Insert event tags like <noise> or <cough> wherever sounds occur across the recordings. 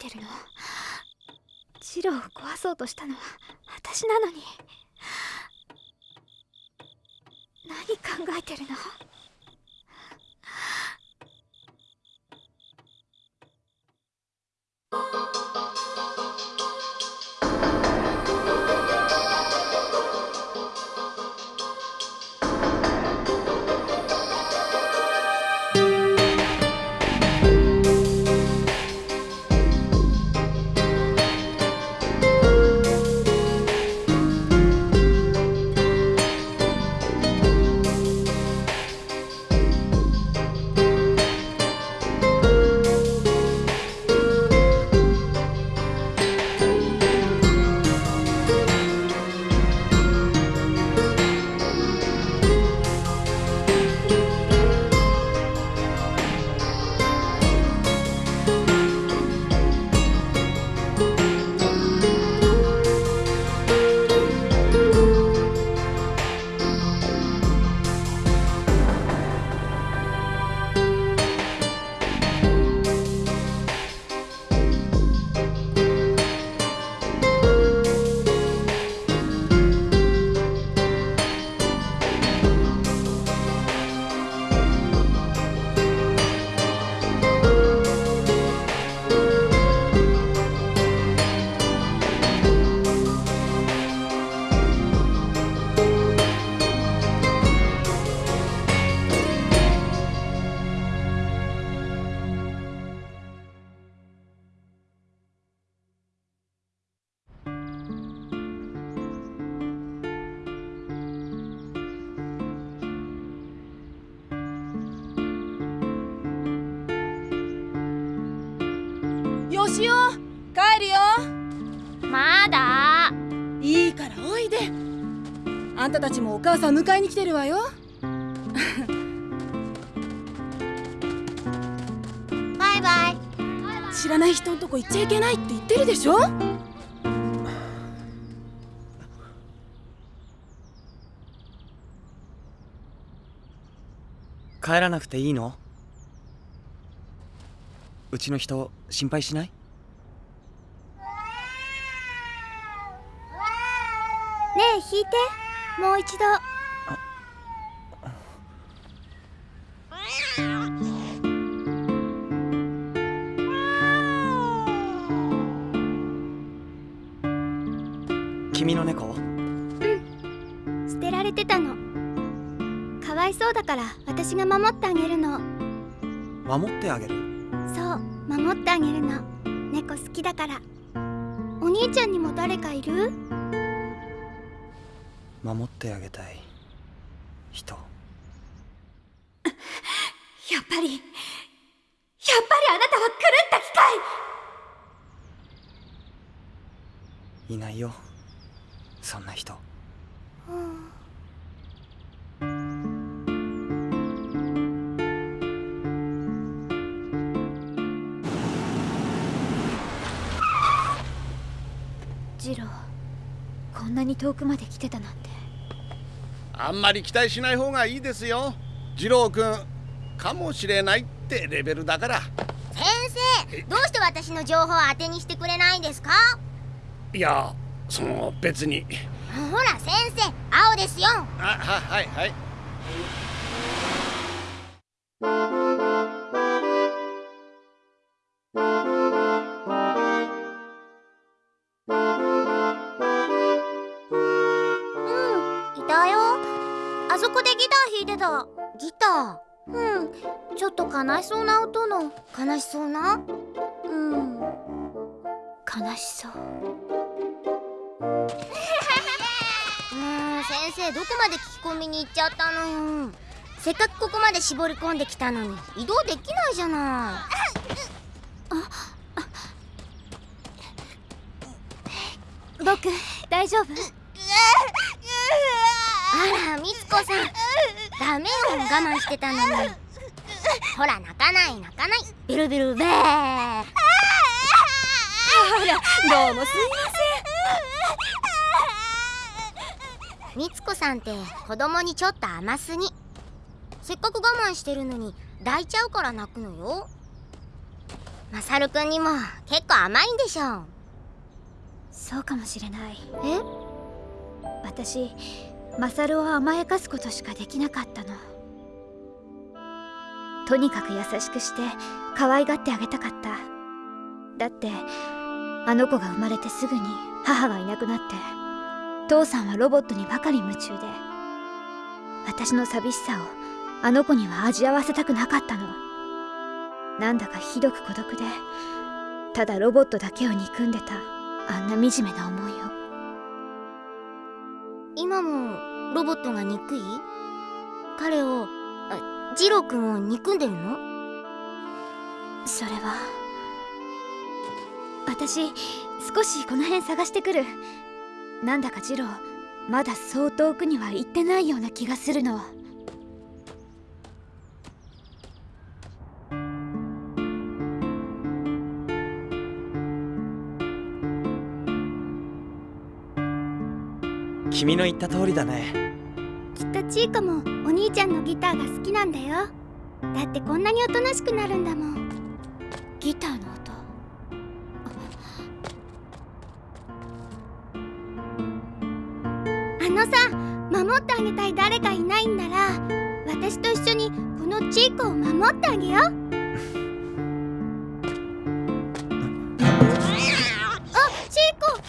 てるの？ジローを壊そうとしたのは私なのに。何考えてるの？もお母さん迎えに来てるわよ。バイバイ。知らない人んとこ行っちゃいけないって言ってるでしょ？帰らなくていいの？うちの人心配しない？ねえ弾いてもう一度。君の猫？捨てられてたの。かわいそうだから私が守ってあげるの。守ってあげる？そう守ってあげるの。猫好きだから。お兄ちゃんにも誰かいる？守ってあげたい人。<laughs> やっぱりやっぱりあなたは狂った機械。いないよそんな人。ジなに遠くまで来てたなんて。あんまり期待しない方がいいですよ。次郎くんかもしれないってレベルだから。先生どうして私の情報を当てにしてくれないんですか？いやその別に。ほら先生青ですよ。あははいはいちょっと悲しそうな音の。悲しそうな？うん。悲しそう。も <laughs> う先生どこまで聞き込みに行っちゃったの？よせっかくここまで絞り込んできたのに移動できないじゃない。僕大丈夫？<laughs> あらみつこさん。ダメよ我慢してたのにほら泣かない泣かない。ベルベルベー。あらどうもすいみつこさんって子供にちょっと甘すぎ。せっかく我慢してるのに抱いちゃうから泣くのよ。マサルくんにも結構甘いんでしょそうかもしれない。え？私マサルを甘やかすことしかできなかったのとにかく優しくして可愛がってあげたかった。だってあの子が生まれてすぐに母がいなくなって父さんはロボットにばかり夢中で私の寂しさをあの子には味わわせたくなかったの。なんだかひどく孤独でただロボットだけを憎んでたあんな惨めな思いを。今もロボットが憎い？彼をジローくんを憎んでるの？それは私少しこの辺探してくる。なんだかジローまだそう遠くには行ってないような気がするの。君の言った通りだね。きっとチーコも。お兄ちゃんのギターが好きなんだよ。だってこんなにおとなしくなるんだもん。ギターの音？あのさ守ってあげたい誰かいないんなら私と一緒にこのチーコを守ってあげよう。<laughs> あチーコ。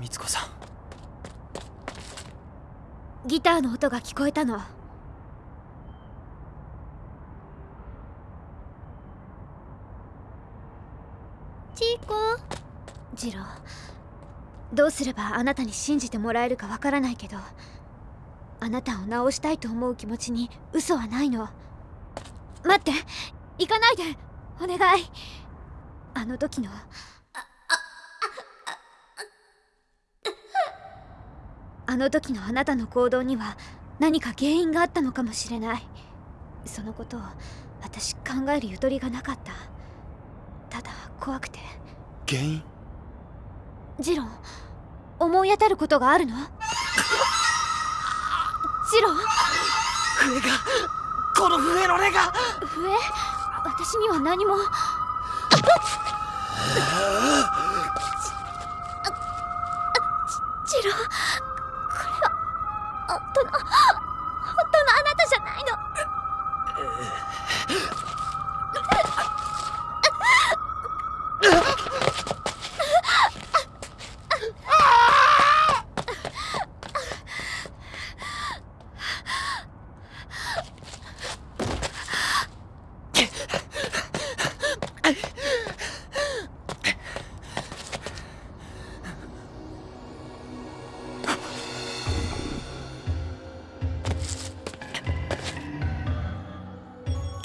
みつこさんギターの音が聞こえたの。チーコ？ジローどうすればあなたに信じてもらえるかわからないけどあなたを治したいと思う気持ちに嘘はないの。待って行かないで。お願い。あの時のあの時のあなたの行動には何か原因があったのかもしれない。そのことを私考えるゆとりがなかった。ただ怖くて。原因？ジロー思い当たることがあるの？ジロー笛がこの笛の音が。笛？私には何も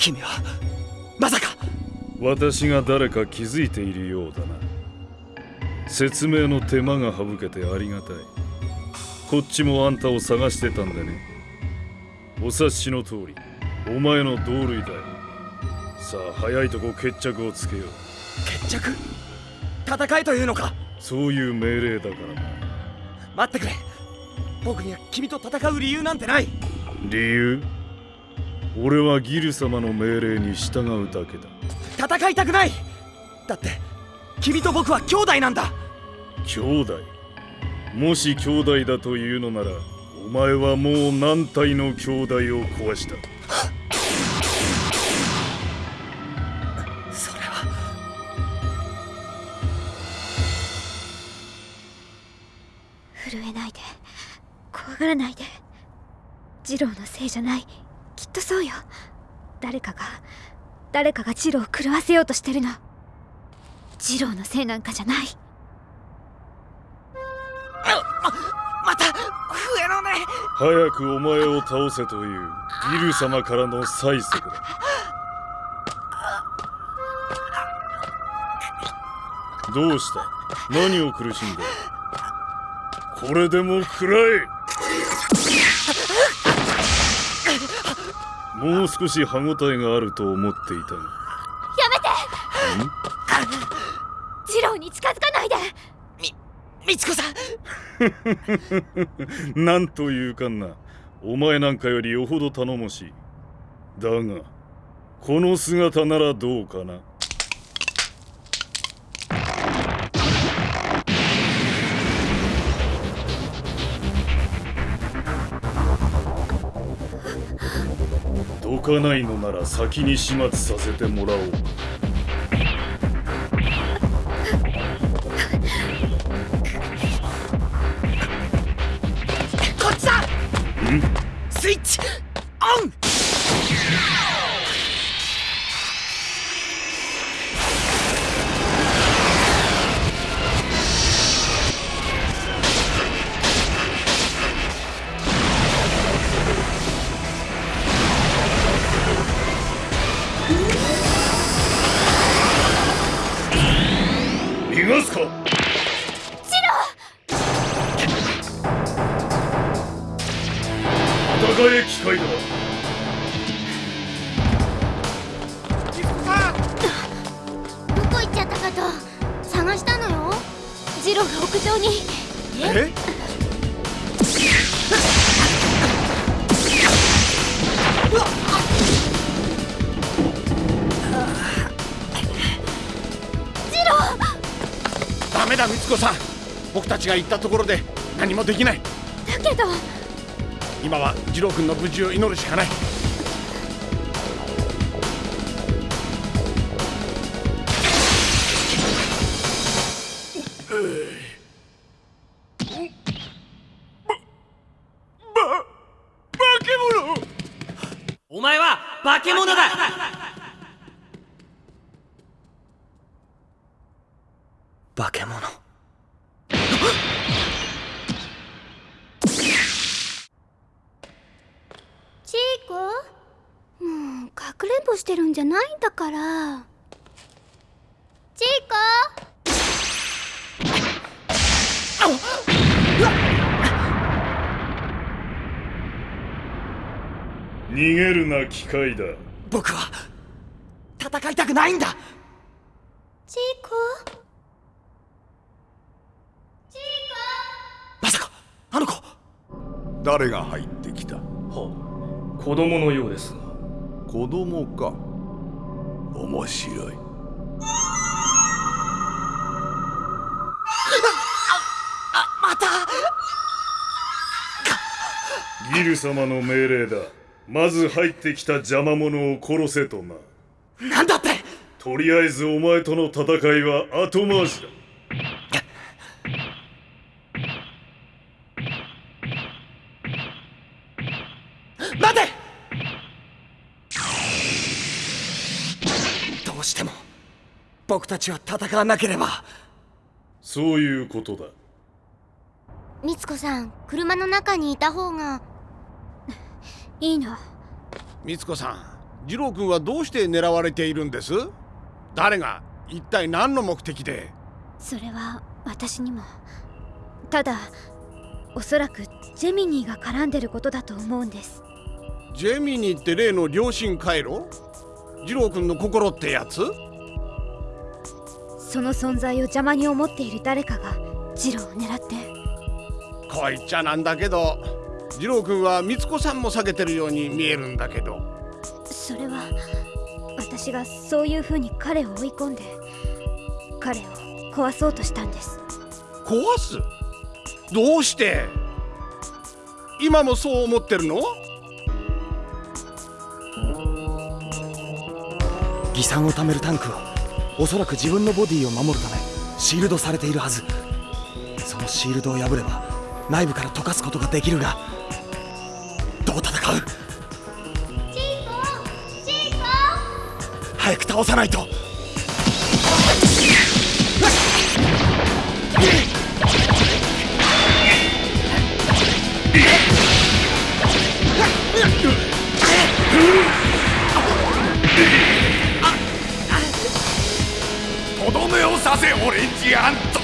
君はまさか。私が誰か気づいているようだな。説明の手間が省けてありがたい。こっちもあんたを探してたんでね。お察しの通りお前の同類だよ。さあ早いとこ決着をつけよう。決着？戦いというのか？そういう命令だからな。待ってくれ。僕には君と戦う理由なんてない。理由？俺はギル様の命令に従うだけだ。戦いたくない！だって君と僕は兄弟なんだ！兄弟？もし兄弟だというのならお前はもう何体の兄弟を壊した？それは。震えないで怖がらないで。ジローのせいじゃないとそうよ。誰かが誰かがジローを狂わせようとしてるの。ジローのせいなんかじゃない。また笛の音。早くお前を倒せというギル様からの催促だ。どうした？何を苦しんでる？これでも食らえもう少し歯ごたえがあると思っていたが。ジローに近づかないで！みつこさん！<laughs> なんというかな。お前なんかよりよほど頼もしい。だがこの姿ならどうかなかないのなら先に始末させてもらおう。逃がすか？戦え機械だ。どこ行っちゃったかと探したのよ。ジローが屋上に。え？ダメだ光子さん。僕たちが行ったところで何もできない。だけど。今は次郎君の無事を祈るしかない。お前は化け物だ化け物チーコもうかくれんぼしてるんじゃないんだから。チーコ逃げるな機械だ。僕は戦いたくないんだ。チーコまさかあの子。誰が入ってきた？はあ、子供のようです。が子供か面白い。また。ギル様の命令だ。まず入ってきた邪魔者を殺せとな。なんだって。とりあえずお前との戦いは後回しだ。待てどうしても僕たちは戦わなければ。そういうことだ。みつこさん車の中にいた方が。<laughs> いいの光子さん次郎君はどうして狙われているんです？誰が一体何の目的で？それは私にも。ただおそらくジェミニーが絡んでることだと思うんです。ジェミニーって例の良心回路次郎君の心ってやつ？その存在を邪魔に思っている誰かがジローを狙って。こいっちゃなんだけど次郎君は光子さんも避けてるように見えるんだけど。それは私がそういう風に彼を追い込んで彼を壊そうとしたんです。壊す？どうして？今もそう思ってるの？酸を貯めるタンクはおそらく自分のボディを守るためシールドされているはず。そのシールドを破れば内部から溶かすことができるがどう戦う？チーコチーコ早く倒さないととどめをさせオレンジアント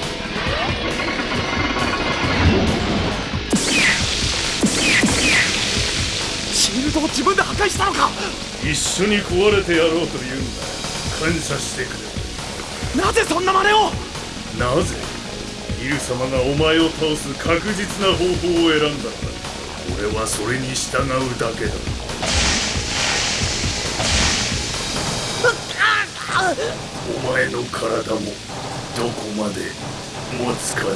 シールドを自分で破壊したのか。一緒に壊れてやろうというんだ。感謝してくれ。なぜそんな真似を。なぜギル様がお前を倒す確実な方法を選んだのだ。俺はそれに従うだけだ。お前の体もどこまで持つかな。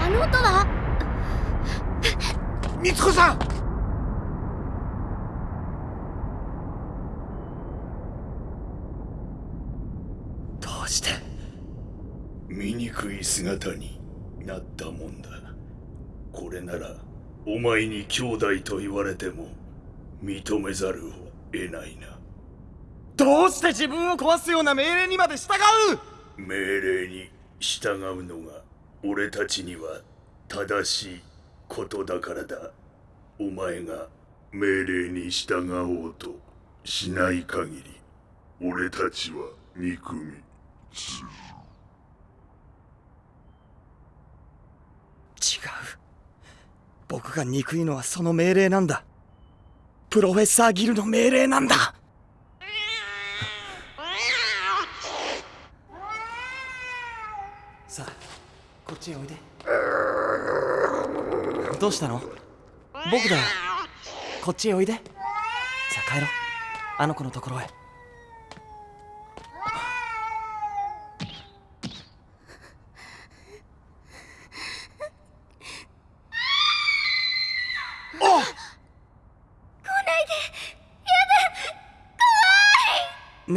あの音は？みつこさん！どうして？醜い姿になったもんだ。これならお前に兄弟と言われても認めざるを得ないな。どうして自分を壊すような命令にまで従う？命令に従うのが俺たちには正しいことだからだ。お前が命令に従おうとしない限り俺たちは憎み。違う僕が憎いのはその命令なんだ。プロフェッサーギルの命令なんだ。さあこっちへおいで。どうしたの？僕だ。よこっちへおいで。さあ帰ろう。あの子のところへ。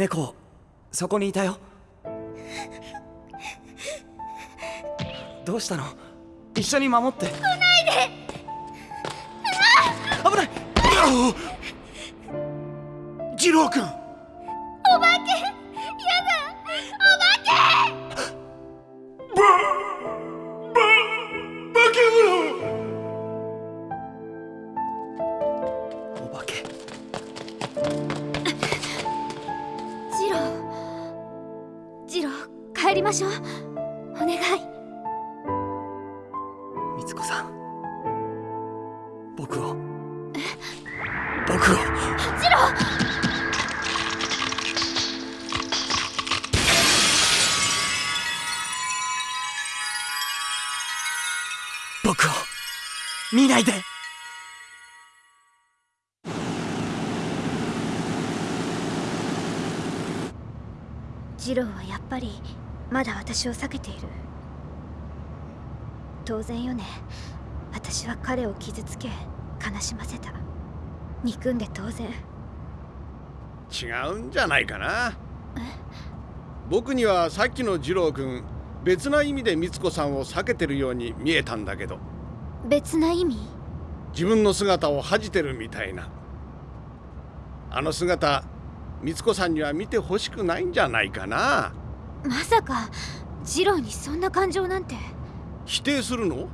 猫そこにいたよ。どうしたの？一緒に守って。来ないで。危ない。二郎君ージロー帰りましょう。お願い。みつこさん。僕を。僕を。僕を。見ないでジローはやっぱりまだ私を避けている。当然よね。私は彼を傷つけ悲しませた。憎んで当然。違うんじゃないかな。僕にはさっきの二郎君別な意味で美津子さんを避けてるように見えたんだけど。別な意味？自分の姿を恥じてるみたいな。あの姿美津子さんには見てほしくないんじゃないかな。まさかジローにそんな感情なんて。否定するの？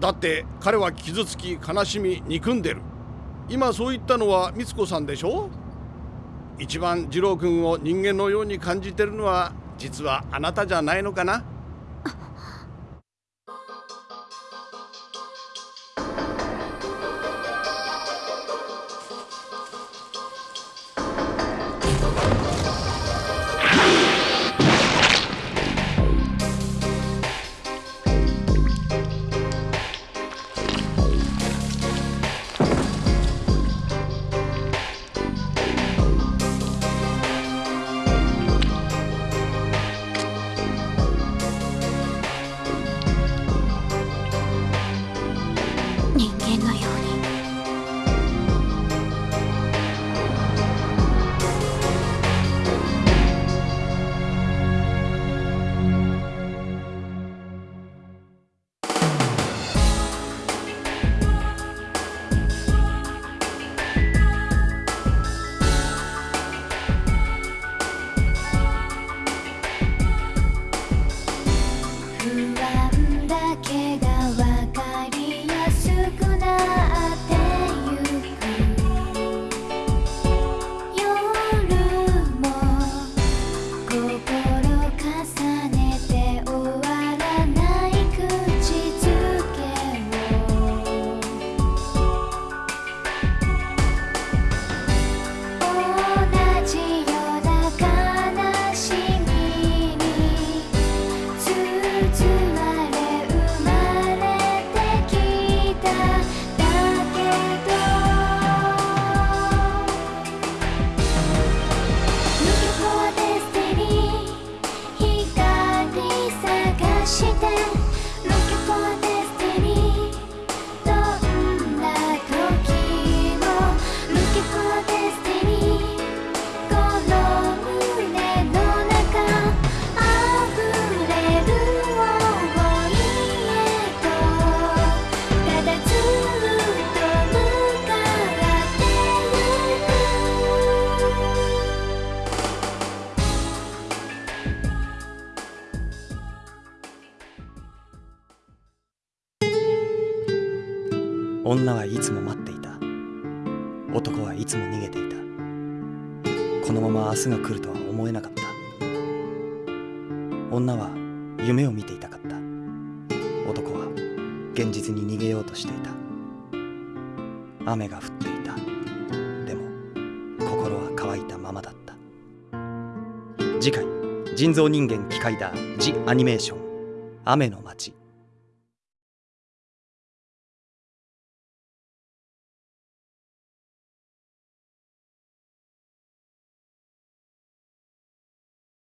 だって彼は傷つき悲しみ憎んでる。今そう言ったのは美津子さんでしょ？一番二郎君を人間のように感じてるのは実はあなたじゃないのかな？女はいつも待っていた。男はいつも逃げていた。このまま明日が来るとは思えなかった。女は夢を見ていたかった。男は現実に逃げようとしていた。雨が降っていた。でも心は乾いたままだった。次回人造人間機械だ。ジ・アニメーション雨の街。